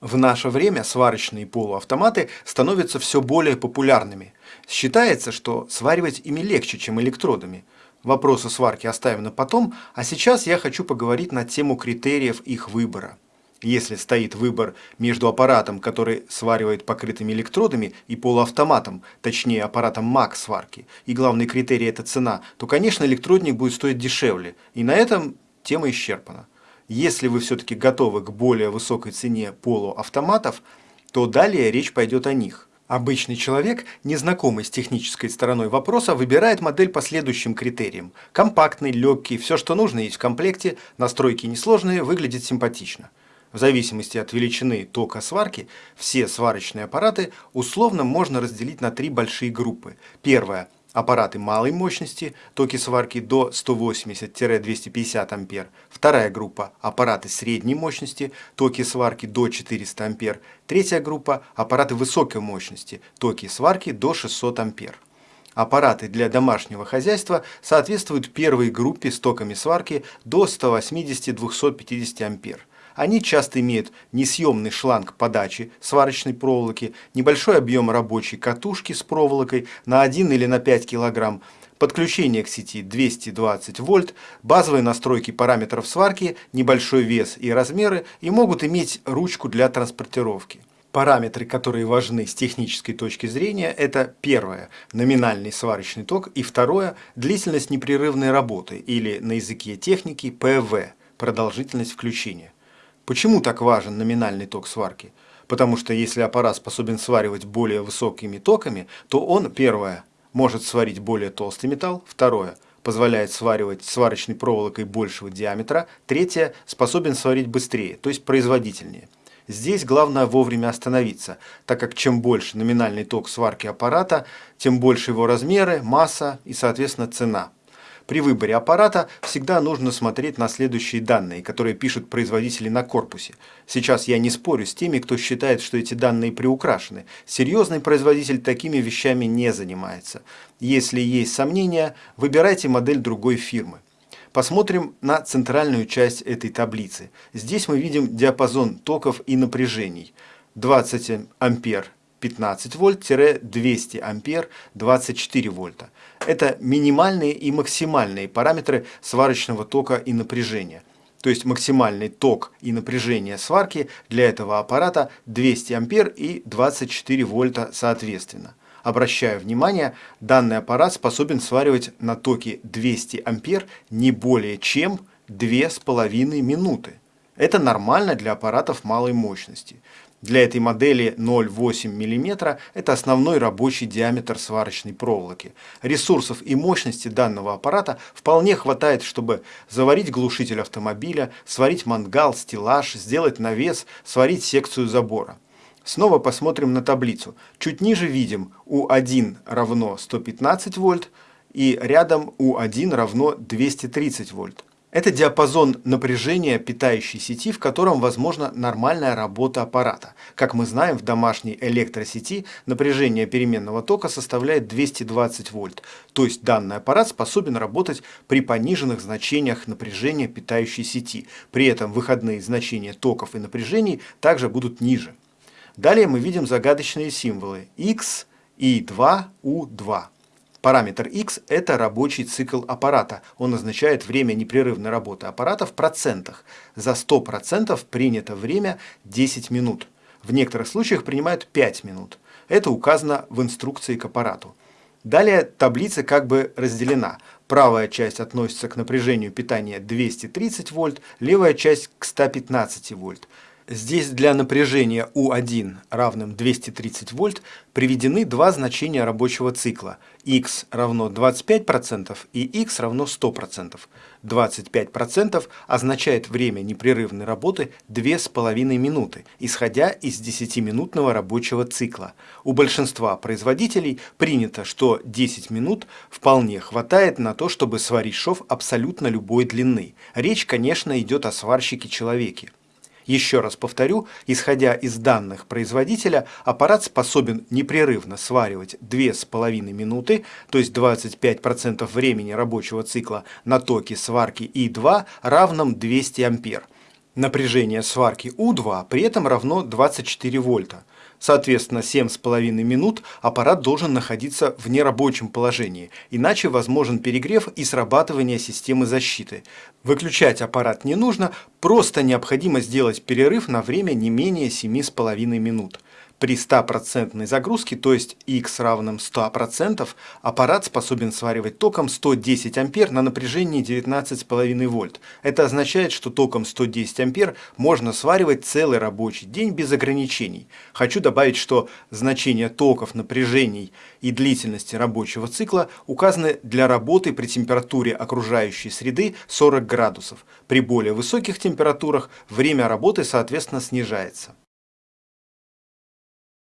В наше время сварочные полуавтоматы становятся все более популярными. Считается, что сваривать ими легче, чем электродами. Вопросы сварки оставим на потом, а сейчас я хочу поговорить на тему критериев их выбора. Если стоит выбор между аппаратом, который сваривает покрытыми электродами, и полуавтоматом, точнее аппаратом МАК сварки, и главный критерий это цена, то, конечно, электродник будет стоить дешевле, и на этом тема исчерпана. Если вы все-таки готовы к более высокой цене полуавтоматов, то далее речь пойдет о них. Обычный человек, незнакомый с технической стороной вопроса, выбирает модель по следующим критериям. Компактный, легкий, все, что нужно есть в комплекте, настройки несложные, выглядит симпатично. В зависимости от величины тока сварки, все сварочные аппараты условно можно разделить на три большие группы. Первая – аппараты малой мощности, токи сварки до 180-250 ампер. Вторая группа – аппараты средней мощности, токи сварки до 400 ампер. Третья группа – аппараты высокой мощности, токи сварки до 600 ампер. Аппараты для домашнего хозяйства соответствуют первой группе с токами сварки до 180-250 ампер. Они часто имеют несъемный шланг подачи сварочной проволоки, небольшой объем рабочей катушки с проволокой на 1 или на 5 кг, подключение к сети 220 вольт, базовые настройки параметров сварки, небольшой вес и размеры и могут иметь ручку для транспортировки. Параметры, которые важны с технической точки зрения, это первое – номинальный сварочный ток и второе – длительность непрерывной работы или на языке техники ПВ – продолжительность включения. Почему так важен номинальный ток сварки? Потому что если аппарат способен сваривать более высокими токами, то он, первое, может сварить более толстый металл, второе, позволяет сваривать сварочной проволокой большего диаметра, третье, способен сварить быстрее, то есть производительнее. Здесь главное вовремя остановиться, так как чем больше номинальный ток сварки аппарата, тем больше его размеры, масса и, соответственно, цена. При выборе аппарата всегда нужно смотреть на следующие данные, которые пишут производители на корпусе. Сейчас я не спорю с теми, кто считает, что эти данные приукрашены. Серьезный производитель такими вещами не занимается. Если есть сомнения, выбирайте модель другой фирмы. Посмотрим на центральную часть этой таблицы. Здесь мы видим диапазон токов и напряжений. 20 ампер 15 вольт-200 ампер 24 вольта. Это минимальные и максимальные параметры сварочного тока и напряжения. То есть максимальный ток и напряжение сварки для этого аппарата 200 ампер и 24 вольта соответственно. Обращаю внимание, данный аппарат способен сваривать на токе 200 ампер не более чем 2,5 минуты. Это нормально для аппаратов малой мощности. Для этой модели 0,8 мм – это основной рабочий диаметр сварочной проволоки. Ресурсов и мощности данного аппарата вполне хватает, чтобы заварить глушитель автомобиля, сварить мангал, стеллаж, сделать навес, сварить секцию забора. Снова посмотрим на таблицу. Чуть ниже видим U1 равно 115 вольт и рядом U1 равно 230 вольт. Это диапазон напряжения питающей сети, в котором возможна нормальная работа аппарата. Как мы знаем, в домашней электросети напряжение переменного тока составляет 220 вольт. То есть данный аппарат способен работать при пониженных значениях напряжения питающей сети. При этом выходные значения токов и напряжений также будут ниже. Далее мы видим загадочные символы X, I2, U2. Параметр x – это рабочий цикл аппарата. Он означает время непрерывной работы аппарата в процентах. За 100% принято время 10 минут. В некоторых случаях принимают 5 минут. Это указано в инструкции к аппарату. Далее таблица как бы разделена. Правая часть относится к напряжению питания 230 вольт, левая часть к 115 вольт. Здесь для напряжения U1 равным 230 вольт приведены два значения рабочего цикла. x равно 25% и x равно 100%. 25% означает время непрерывной работы 2,5 минуты, исходя из 10-минутного рабочего цикла. У большинства производителей принято, что 10 минут вполне хватает на то, чтобы сварить шов абсолютно любой длины. Речь, конечно, идет о сварщике-человеке. Еще раз повторю, исходя из данных производителя, аппарат способен непрерывно сваривать 2,5 минуты, то есть 25% времени рабочего цикла на токе сварки И2 равном 200 ампер. Напряжение сварки У2 при этом равно 24 вольта. Соответственно, 7,5 минут аппарат должен находиться в нерабочем положении, иначе возможен перегрев и срабатывание системы защиты. Выключать аппарат не нужно, просто необходимо сделать перерыв на время не менее 7,5 минут. При 100% загрузке, то есть x равным 100%, аппарат способен сваривать током 110 ампер на напряжении 19,5 вольт. Это означает, что током 110 ампер можно сваривать целый рабочий день без ограничений. Хочу добавить, что значения токов, напряжений и длительности рабочего цикла указаны для работы при температуре окружающей среды 40 градусов. При более высоких температурах время работы соответственно снижается.